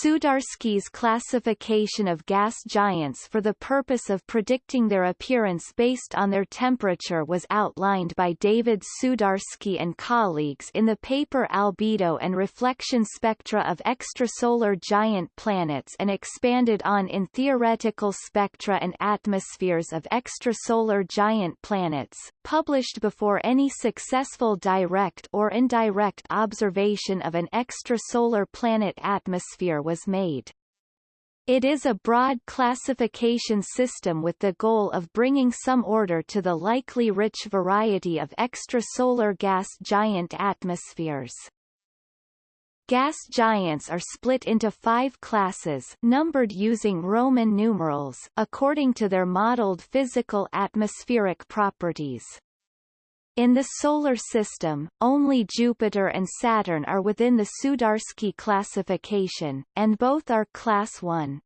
Sudarsky's classification of gas giants for the purpose of predicting their appearance based on their temperature was outlined by David Sudarsky and colleagues in the paper Albedo and Reflection Spectra of Extrasolar Giant Planets and expanded on in Theoretical Spectra and Atmospheres of Extrasolar Giant Planets, published before any successful direct or indirect observation of an extrasolar planet atmosphere was made. It is a broad classification system with the goal of bringing some order to the likely rich variety of extrasolar gas giant atmospheres. Gas giants are split into five classes numbered using Roman numerals according to their modeled physical atmospheric properties. In the Solar System, only Jupiter and Saturn are within the Sudarsky classification, and both are Class 1.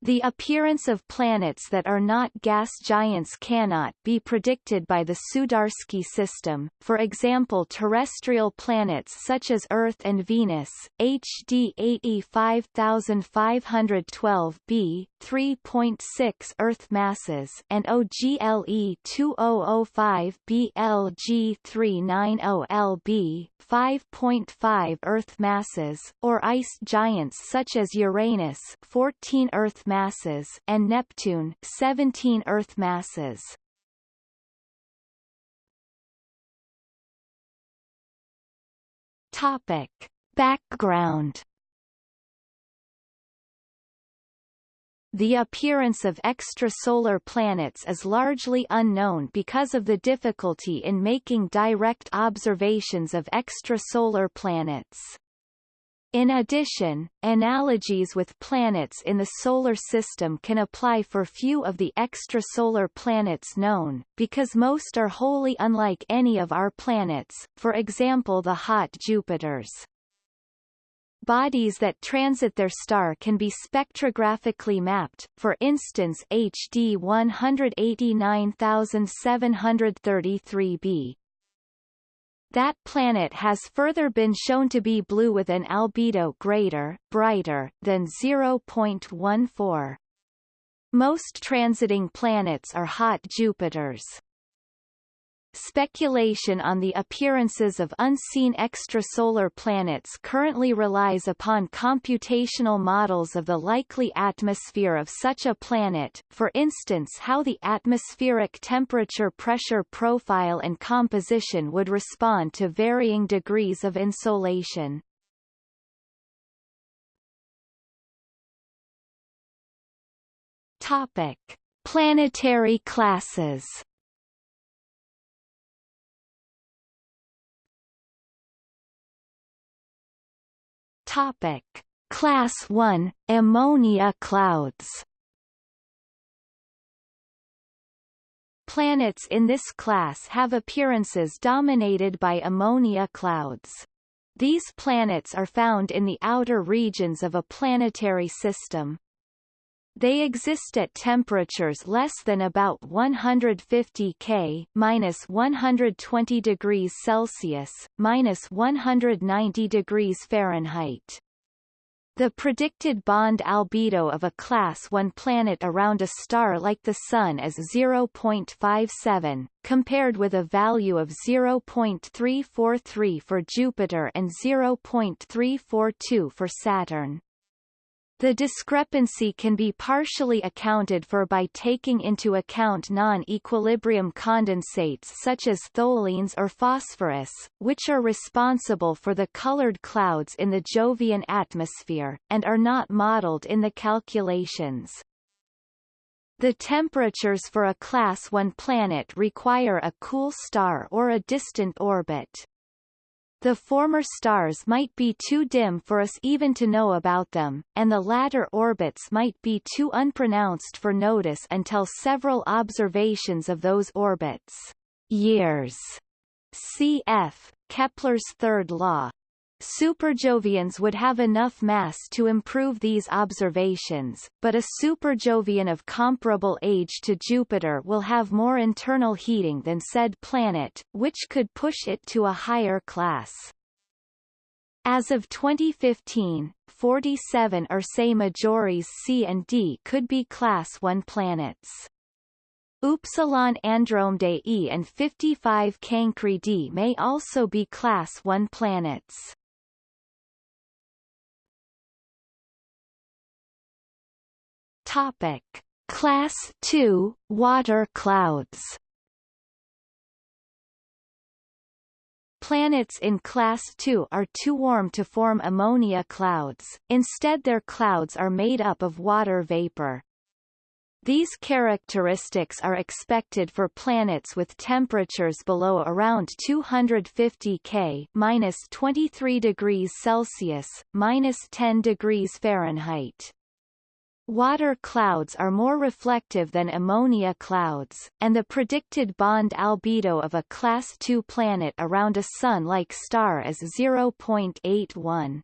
The appearance of planets that are not gas giants cannot be predicted by the Sudarsky system, for example terrestrial planets such as Earth and Venus, HD 85512 b 3.6 Earth masses and OGLE 2005 BLG 390 LB, 5.5 Earth masses, or ice giants such as Uranus 14 Earth masses and Neptune 17 Earth masses. Topic. Background The appearance of extrasolar planets is largely unknown because of the difficulty in making direct observations of extrasolar planets. In addition, analogies with planets in the Solar System can apply for few of the extrasolar planets known, because most are wholly unlike any of our planets, for example the hot Jupiters. Bodies that transit their star can be spectrographically mapped, for instance HD 189733b, that planet has further been shown to be blue with an albedo greater, brighter, than 0.14. Most transiting planets are hot Jupiters. Speculation on the appearances of unseen extrasolar planets currently relies upon computational models of the likely atmosphere of such a planet, for instance how the atmospheric temperature-pressure profile and composition would respond to varying degrees of insolation. Topic. Planetary classes Topic: Class 1 Ammonia clouds. Planets in this class have appearances dominated by ammonia clouds. These planets are found in the outer regions of a planetary system. They exist at temperatures less than about 150 K minus 120 degrees Celsius, minus 190 degrees Fahrenheit. The predicted bond albedo of a Class 1 planet around a star like the Sun is 0.57, compared with a value of 0.343 for Jupiter and 0.342 for Saturn. The discrepancy can be partially accounted for by taking into account non-equilibrium condensates such as tholins or phosphorus, which are responsible for the colored clouds in the Jovian atmosphere, and are not modeled in the calculations. The temperatures for a Class 1 planet require a cool star or a distant orbit. The former stars might be too dim for us even to know about them, and the latter orbits might be too unpronounced for notice until several observations of those orbits. Years. Cf. Kepler's third law. Superjovians would have enough mass to improve these observations, but a superjovian of comparable age to Jupiter will have more internal heating than said planet, which could push it to a higher class. As of 2015, 47 Ursae Majoris C and D could be Class 1 planets. Upsilon Andromedae E and 55 Cancri D may also be Class 1 planets. Topic: Class 2 water clouds. Planets in Class II are too warm to form ammonia clouds, instead their clouds are made up of water vapor. These characteristics are expected for planets with temperatures below around 250 K minus 23 degrees Celsius, minus 10 degrees Fahrenheit. Water clouds are more reflective than ammonia clouds, and the predicted bond albedo of a Class II planet around a Sun-like star is 0.81.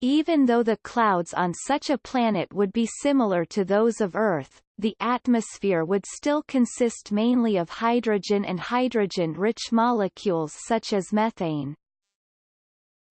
Even though the clouds on such a planet would be similar to those of Earth, the atmosphere would still consist mainly of hydrogen and hydrogen-rich molecules such as methane.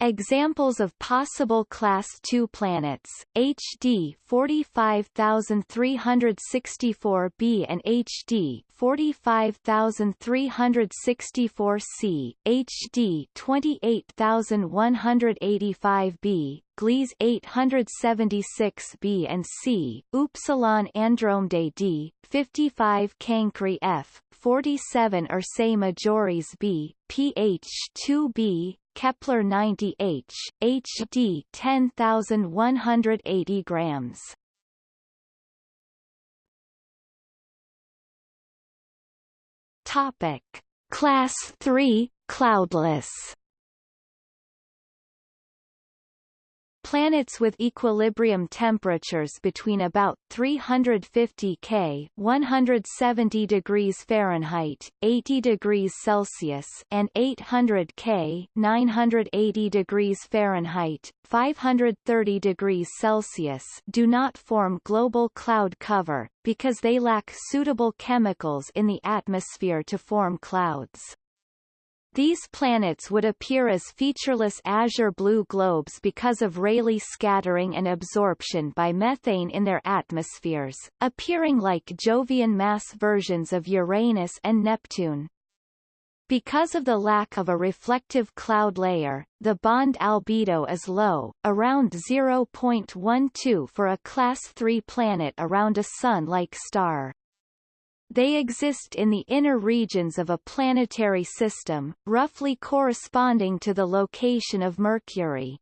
Examples of possible Class II planets, HD 45364b and HD 45364c, HD 28185b, Gliese 876b and c, Upsilon Andromedae D, 55 Cancri F, 47 Ursae Majoris B, PH 2b, Kepler 90H, HD 10180 grams. Topic: Class 3 cloudless. Planets with equilibrium temperatures between about 350 K 170 degrees Fahrenheit, 80 degrees Celsius and 800 K 980 degrees Fahrenheit, 530 degrees Celsius do not form global cloud cover, because they lack suitable chemicals in the atmosphere to form clouds. These planets would appear as featureless azure blue globes because of Rayleigh scattering and absorption by methane in their atmospheres, appearing like Jovian mass versions of Uranus and Neptune. Because of the lack of a reflective cloud layer, the bond albedo is low, around 0.12 for a Class 3 planet around a Sun-like star. They exist in the inner regions of a planetary system, roughly corresponding to the location of Mercury.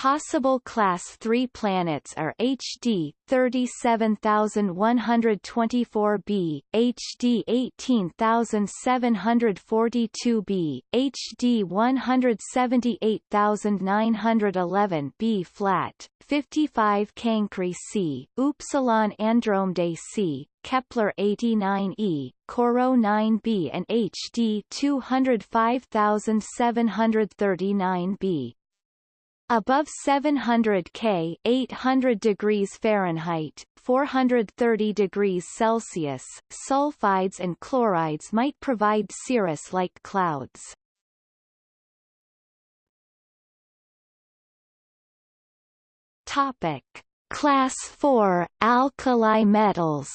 Possible Class 3 planets are HD 37124b, HD 18742b, HD 178911b flat, 55 Cancri C, Upsilon Andromedae C, Kepler 89e, Corot 9b and HD 205739b. Above 700 K 800 degrees Fahrenheit, 430 degrees Celsius, sulfides and chlorides might provide cirrus-like clouds. Topic: Class 4 alkali metals.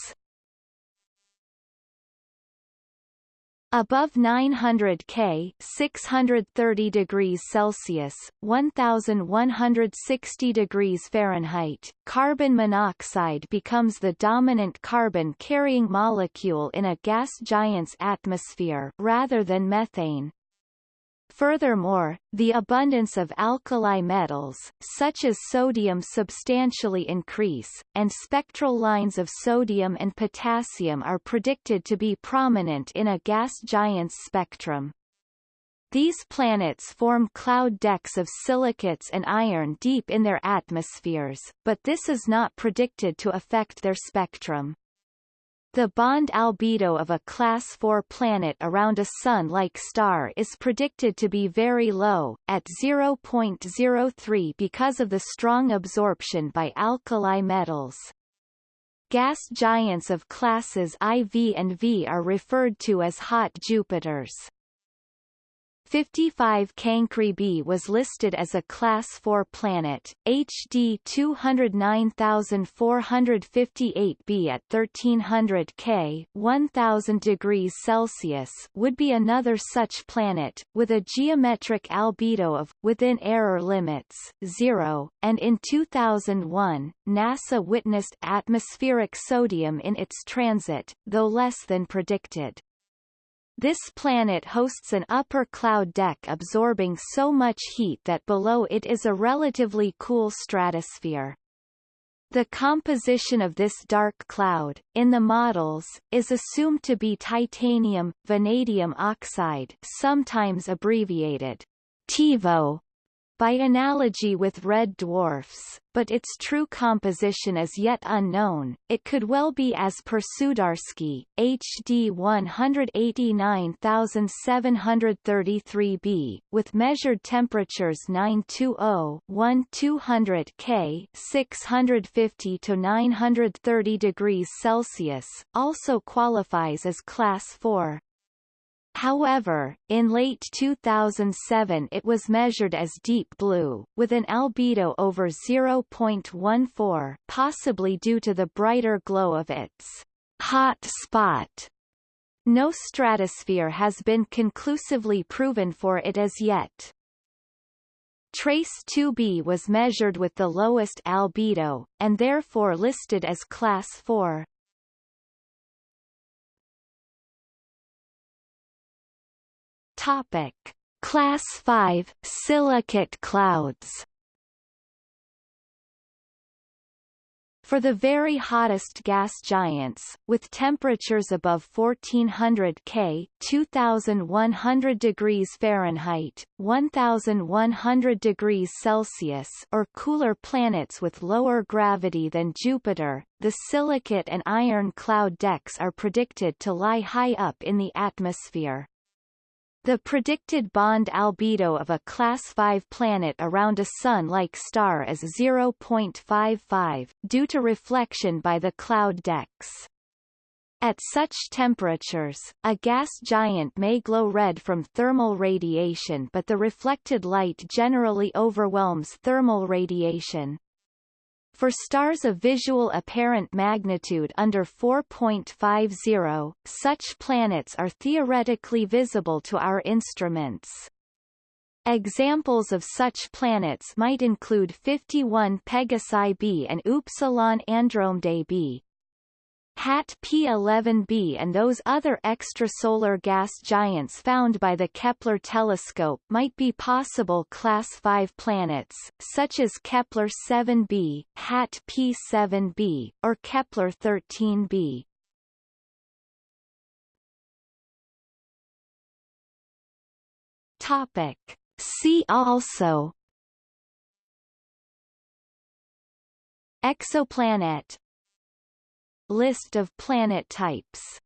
Above 900 K 630 degrees Celsius, 1160 degrees Fahrenheit, carbon monoxide becomes the dominant carbon-carrying molecule in a gas giant's atmosphere rather than methane. Furthermore, the abundance of alkali metals, such as sodium substantially increase, and spectral lines of sodium and potassium are predicted to be prominent in a gas giant's spectrum. These planets form cloud decks of silicates and iron deep in their atmospheres, but this is not predicted to affect their spectrum. The bond albedo of a Class 4 planet around a Sun-like star is predicted to be very low, at 0.03 because of the strong absorption by alkali metals. Gas giants of classes IV and V are referred to as hot Jupiters. 55 Cancri b was listed as a Class 4 planet, HD 209458b at 1300 K 1000 degrees Celsius would be another such planet, with a geometric albedo of, within error limits, 0, and in 2001, NASA witnessed atmospheric sodium in its transit, though less than predicted. This planet hosts an upper cloud deck absorbing so much heat that below it is a relatively cool stratosphere. The composition of this dark cloud, in the models, is assumed to be titanium, vanadium oxide sometimes abbreviated TiVO, by analogy with red dwarfs, but its true composition is yet unknown. It could well be as per Sudarsky, HD 189733b, with measured temperatures 920-1200 K 650 to 930 degrees Celsius, also qualifies as Class 4. However, in late 2007 it was measured as deep blue, with an albedo over 0.14 possibly due to the brighter glow of its hot spot. No stratosphere has been conclusively proven for it as yet. TrES 2b was measured with the lowest albedo, and therefore listed as Class 4. Topic: Class 5 silicate clouds. For the very hottest gas giants, with temperatures above 1400 K 2100 degrees Fahrenheit, 1100 degrees Celsius or cooler planets with lower gravity than Jupiter, the silicate and iron cloud decks are predicted to lie high up in the atmosphere. The predicted bond albedo of a Class 5 planet around a Sun-like star is 0.55, due to reflection by the cloud decks. At such temperatures, a gas giant may glow red from thermal radiation but the reflected light generally overwhelms thermal radiation. For stars of visual apparent magnitude under 4.50, such planets are theoretically visible to our instruments. Examples of such planets might include 51 Pegasi b and Upsilon Andromedae b. HAT P11b and those other extrasolar gas giants found by the Kepler telescope might be possible Class 5 planets, such as Kepler 7b, HAT P7b, or Kepler 13b. Topic. See also Exoplanet List of planet types